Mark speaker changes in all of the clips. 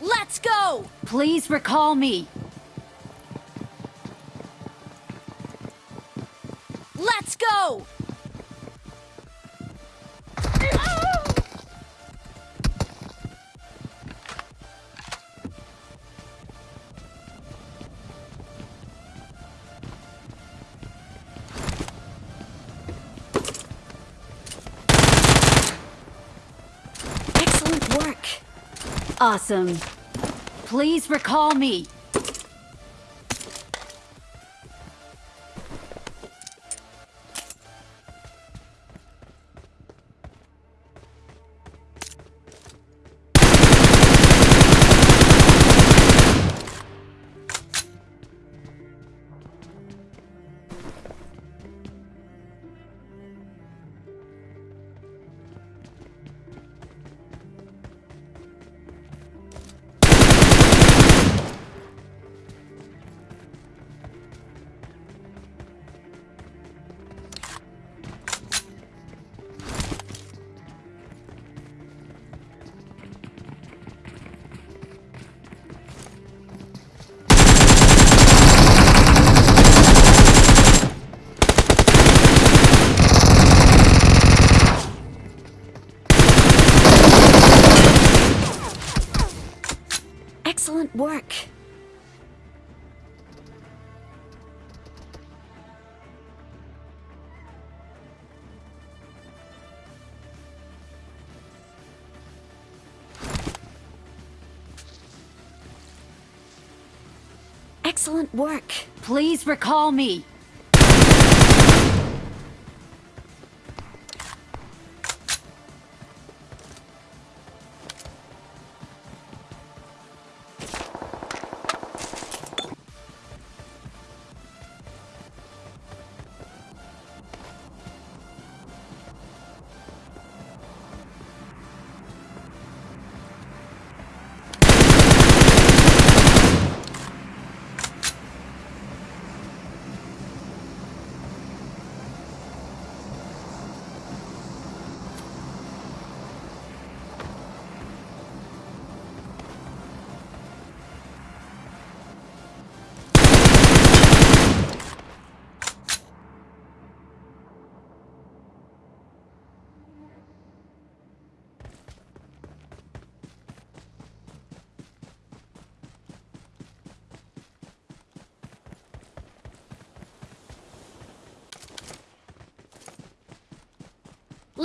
Speaker 1: Let's go! Please recall me. Awesome. Please recall me.
Speaker 2: Work. Excellent work. Please recall me.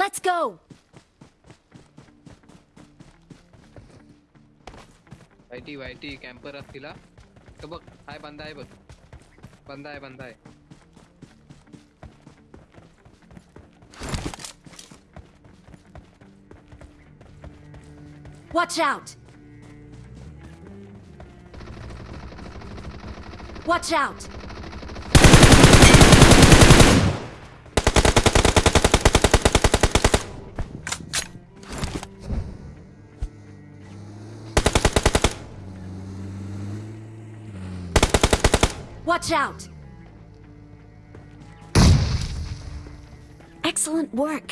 Speaker 2: Let's go.
Speaker 1: YT YT camper असतील हा तर बघ हाय बंदा आहे बघ बंदा आहे बंदा आहे
Speaker 2: Watch out. Watch out. Watch out. Excellent work.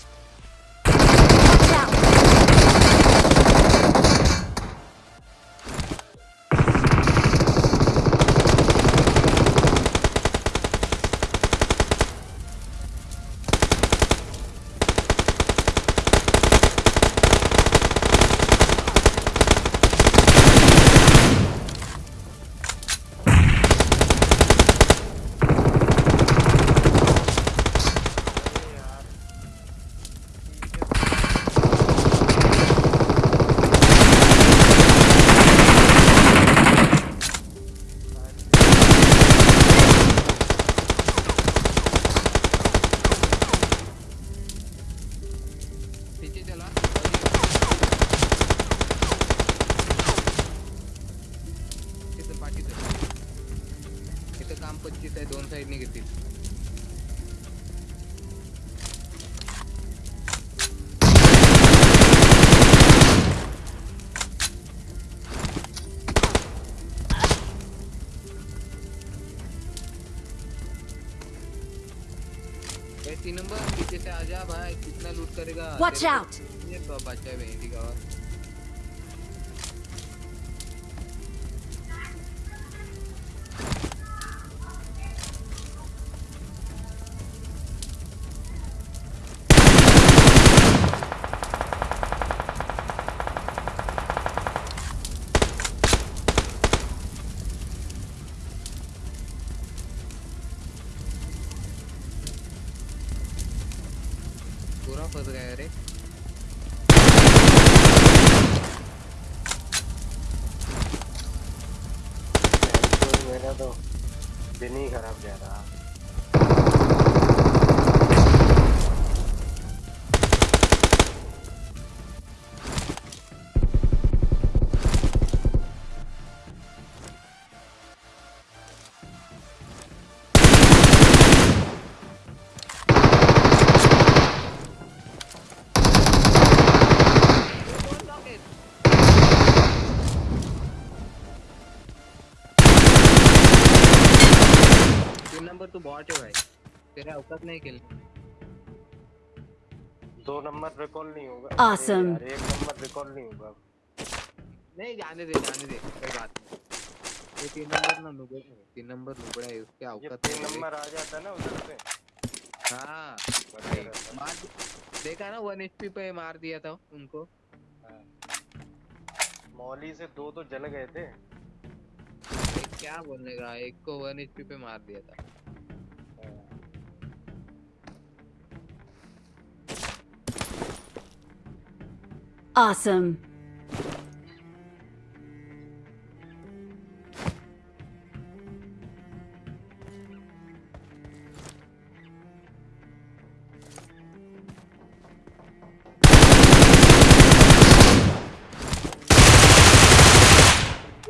Speaker 1: Number तू
Speaker 2: बॉट है भाई। तेरा औकात नहीं खेलने
Speaker 3: दो नंबर रिकॉल नहीं होगा।
Speaker 1: Awesome.
Speaker 3: एक नंबर रिकॉल नहीं होगा।
Speaker 2: नहीं जाने दे जाने दे कोई बात नहीं। ये तीन नंबर ना नुबड़ा है तीन नंबर नुबड़ा है उसके औकात
Speaker 3: तीन नंबर आ जाता है ना उधर से।
Speaker 2: हाँ मार देखा ना वन एचपी पे मार दिया था उनको।
Speaker 3: मौली से दो तो जल गए थे।
Speaker 2: क्या बोलने का? एक को वन एचपी पे मार दिया था।
Speaker 1: Awesome.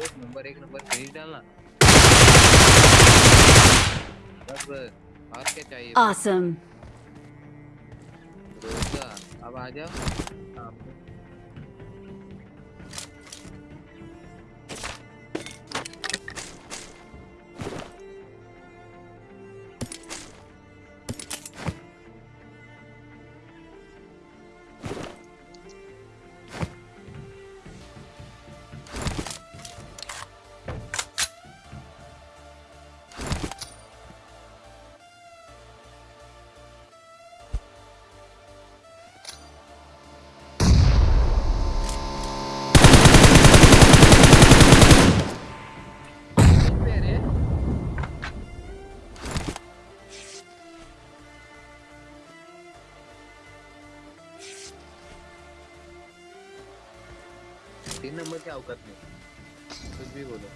Speaker 2: एक नंबर एक नंबर फिनिश डालना। और क्या चाहिए
Speaker 1: Awesome.
Speaker 2: रोजा अब आ जाओ नंबर की औकात नहीं कुछ भी बोलो।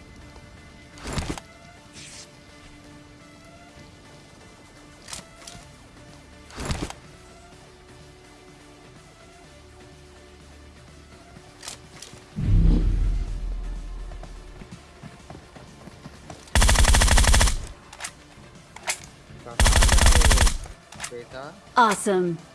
Speaker 1: Awesome.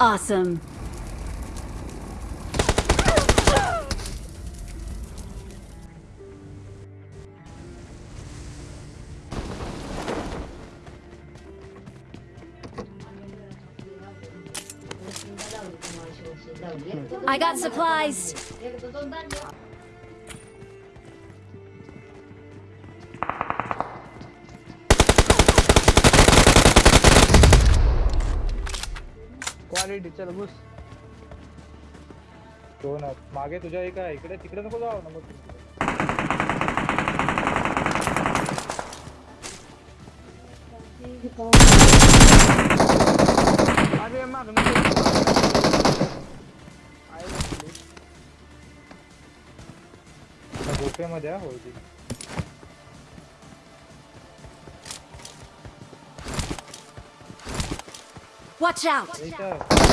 Speaker 1: Awesome. I got supplies.
Speaker 4: Quality चल घुस
Speaker 5: दोन आहेत. मागे तुझ्या एक आहे इकडे तिकडे नको जाऊ ना मग
Speaker 4: अरे माग.
Speaker 5: झोपेमध्ये हा होती
Speaker 1: Watch out.
Speaker 5: इथं
Speaker 6: असली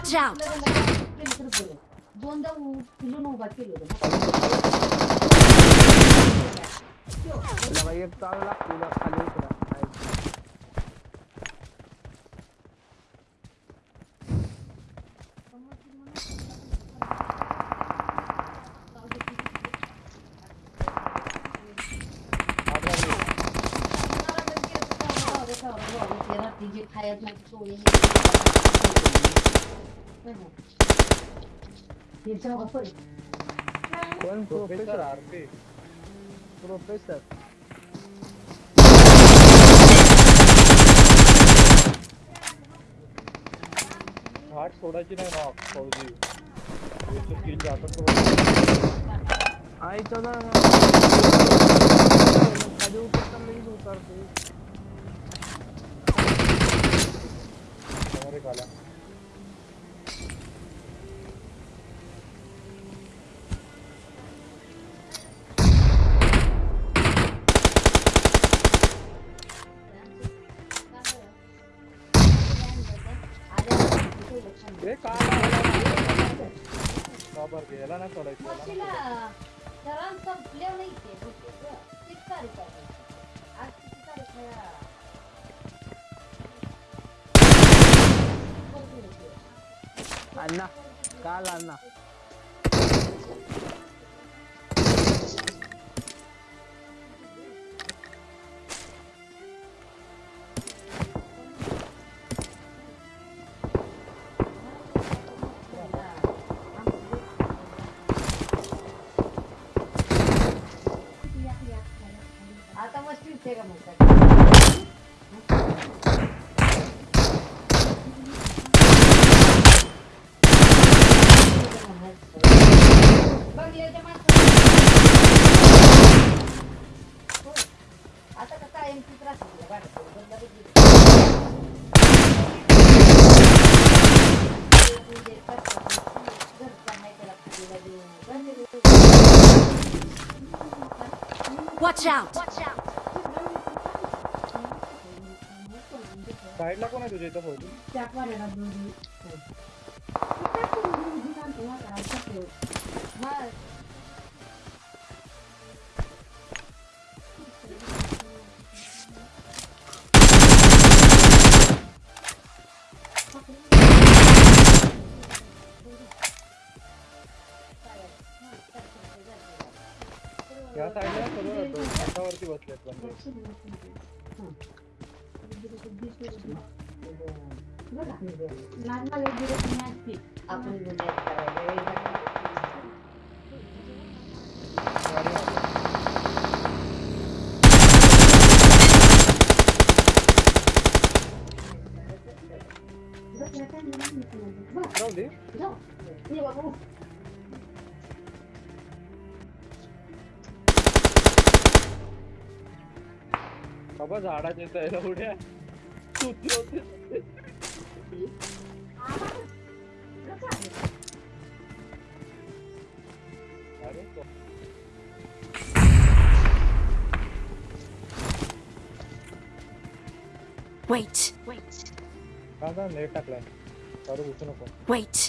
Speaker 1: Watch out!
Speaker 4: 이게
Speaker 6: 가야 될 소리.
Speaker 4: कोण
Speaker 5: प्रोफेसर आरपी
Speaker 4: प्रोफेसर
Speaker 5: घाट सोडायची नाही ना फौजी याचं किल जातात
Speaker 4: आई चला खाली उतरता लगेच उतरते
Speaker 5: समोर एक आला
Speaker 6: ¡Ah, no! ¡Cala! देऊ. बंद
Speaker 1: Watch out!
Speaker 5: साईडला कोण आहे तुझ्या इथं फौजी
Speaker 6: त्या पाण्याला
Speaker 5: छतावरती बसलेत बंदे
Speaker 6: आपण गुन्ह्यात करायला वेळ लागतो.
Speaker 5: गाडी मागे. राहू दे
Speaker 6: बाबू.
Speaker 5: बाबा झाडाच्या इथं यायला उड्या सुती होती अरे तो-
Speaker 1: Wait, wait,
Speaker 5: का का नेट टाकलाय चालू घुसू नको
Speaker 1: wait, wait.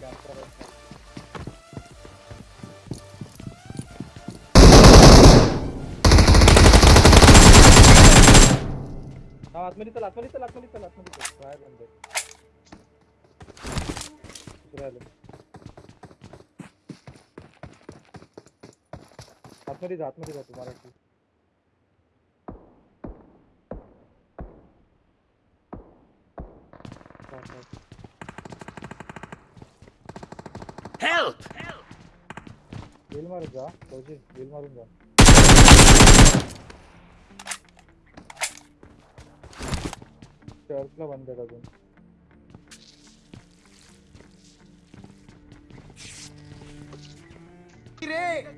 Speaker 5: कॅम्पर हा आतमध्ये चल आतमध्ये चल आतमध्ये चल चल जा जा वेल मारून जा फौजी वेल मारून जा चर्चला बंद आहे अजून मेड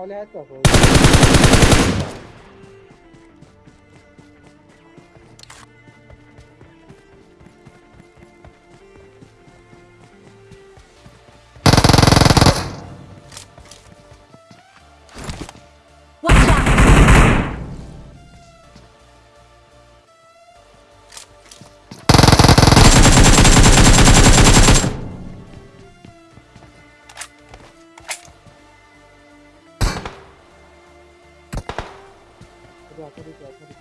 Speaker 5: मॉल है का যথারীতি যথারীতি।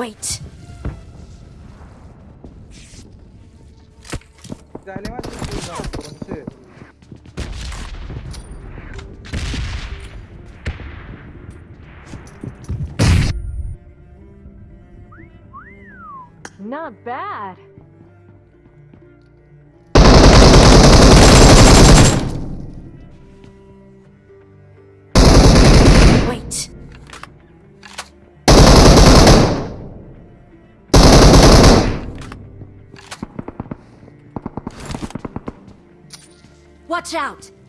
Speaker 4: Wait. Not bad. Watch out!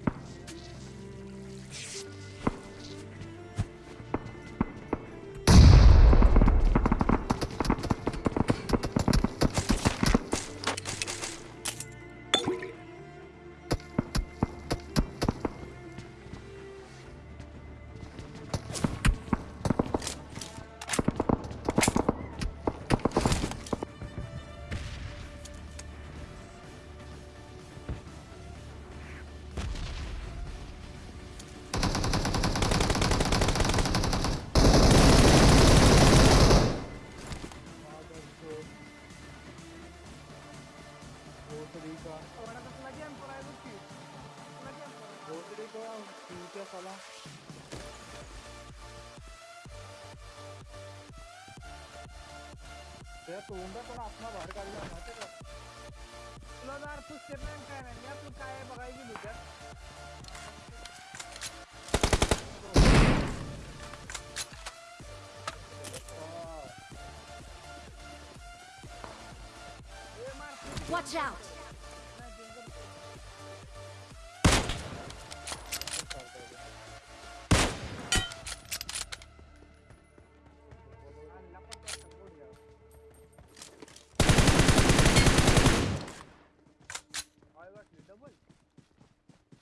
Speaker 7: Watch out!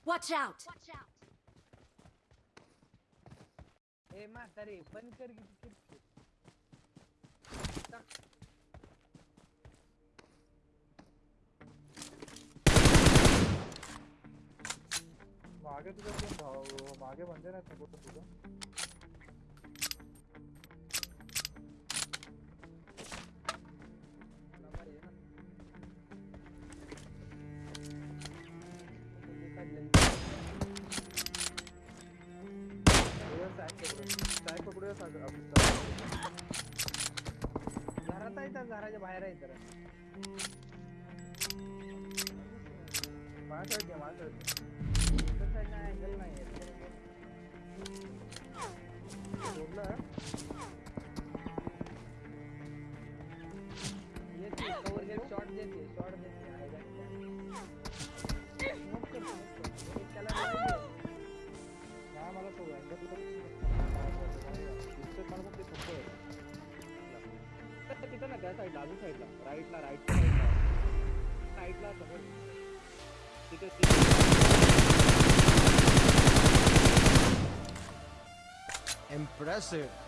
Speaker 4: Watch out!
Speaker 1: Watch out!
Speaker 4: Hey, आगे बन जाना था तो
Speaker 8: पूरा
Speaker 4: घरात आहे तर घराच्या बाहेर आहे तर
Speaker 8: माझ्या माझ्या
Speaker 4: नाही Hello.
Speaker 5: lawsuit.